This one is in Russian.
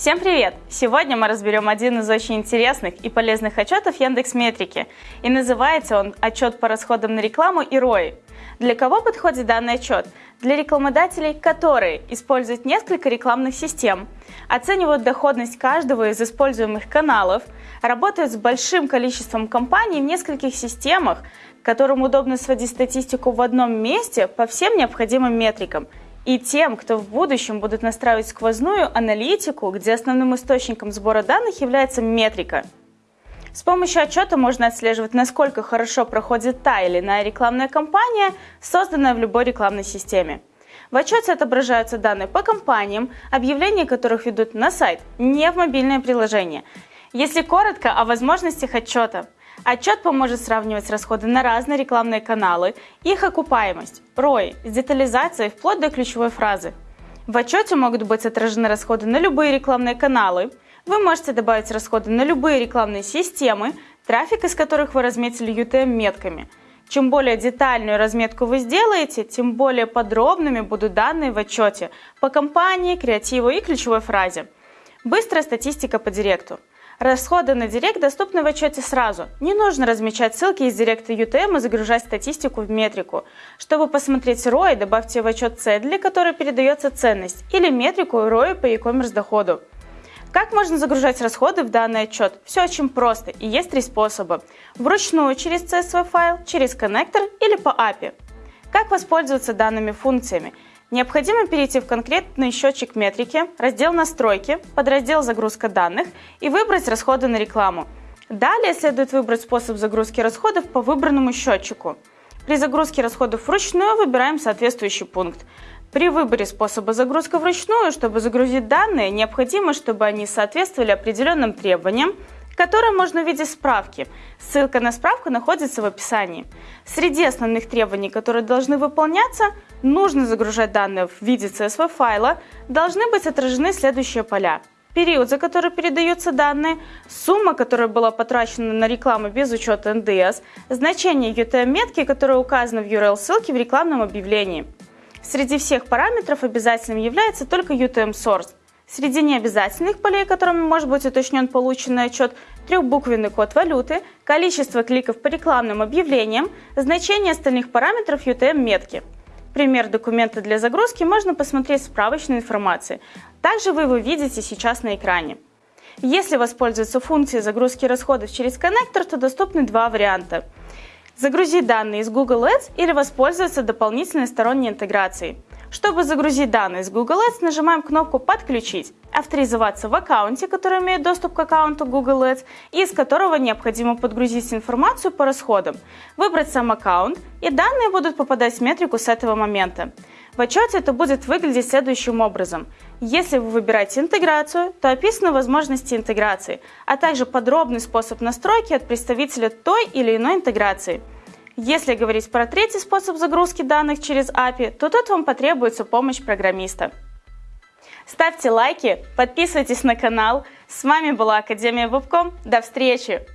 Всем привет! Сегодня мы разберем один из очень интересных и полезных отчетов Яндекс Метрики. И называется он «Отчет по расходам на рекламу и ROI». Для кого подходит данный отчет? Для рекламодателей, которые используют несколько рекламных систем, оценивают доходность каждого из используемых каналов, работают с большим количеством компаний в нескольких системах, которым удобно сводить статистику в одном месте по всем необходимым метрикам – и тем, кто в будущем будут настраивать сквозную аналитику, где основным источником сбора данных является метрика. С помощью отчета можно отслеживать, насколько хорошо проходит та или иная рекламная кампания, созданная в любой рекламной системе. В отчете отображаются данные по компаниям, объявления которых ведут на сайт, не в мобильное приложение. Если коротко о возможностях отчета – Отчет поможет сравнивать расходы на разные рекламные каналы, их окупаемость, ROI с детализацией вплоть до ключевой фразы. В отчете могут быть отражены расходы на любые рекламные каналы. Вы можете добавить расходы на любые рекламные системы, трафик из которых вы разметили UTM-метками. Чем более детальную разметку вы сделаете, тем более подробными будут данные в отчете по компании, креативу и ключевой фразе. Быстрая статистика по директу. Расходы на Директ доступны в отчете сразу. Не нужно размечать ссылки из Директа UTM и загружать статистику в метрику. Чтобы посмотреть ROI, добавьте в отчет цель, для которой передается ценность, или метрику ROI по e-commerce доходу. Как можно загружать расходы в данный отчет? Все очень просто и есть три способа. Вручную через CSV файл, через коннектор или по API. Как воспользоваться данными функциями? Необходимо перейти в конкретный счетчик метрики, раздел «Настройки», подраздел «Загрузка данных» и выбрать расходы на рекламу. Далее следует выбрать способ загрузки расходов по выбранному счетчику. При загрузке расходов вручную выбираем соответствующий пункт. При выборе способа загрузки вручную, чтобы загрузить данные, необходимо, чтобы они соответствовали определенным требованиям, которые можно увидеть в справке. Ссылка на справку находится в описании. Среди основных требований, которые должны выполняться, нужно загружать данные в виде CSV файла, должны быть отражены следующие поля. Период, за который передаются данные, сумма, которая была потрачена на рекламу без учета НДС, значение UTM-метки, которая указана в URL-ссылке в рекламном объявлении. Среди всех параметров обязательным является только UTM-source. Среди необязательных полей, которыми может быть уточнен полученный отчет, трехбуквенный код валюты, количество кликов по рекламным объявлениям, значение остальных параметров UTM-метки. Пример документа для загрузки можно посмотреть в справочной информации. Также вы его видите сейчас на экране. Если воспользоваться функцией загрузки расходов через коннектор, то доступны два варианта. Загрузить данные из Google Ads или воспользоваться дополнительной сторонней интеграцией. Чтобы загрузить данные из Google Ads, нажимаем кнопку «Подключить», авторизоваться в аккаунте, который имеет доступ к аккаунту Google Ads и из которого необходимо подгрузить информацию по расходам, выбрать сам аккаунт и данные будут попадать в метрику с этого момента. В отчете это будет выглядеть следующим образом. Если вы выбираете интеграцию, то описаны возможности интеграции, а также подробный способ настройки от представителя той или иной интеграции – если говорить про третий способ загрузки данных через API, то тут вам потребуется помощь программиста. Ставьте лайки, подписывайтесь на канал. С вами была Академия Вебком. До встречи!